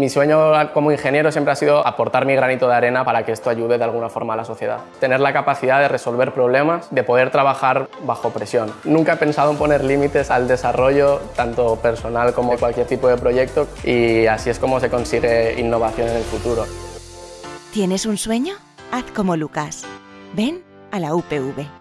Mi sueño como ingeniero siempre ha sido aportar mi granito de arena para que esto ayude de alguna forma a la sociedad. Tener la capacidad de resolver problemas, de poder trabajar bajo presión. Nunca he pensado en poner límites al desarrollo, tanto personal como cualquier tipo de proyecto, y así es como se consigue innovación en el futuro. ¿Tienes un sueño? Haz como Lucas. Ven a la UPV.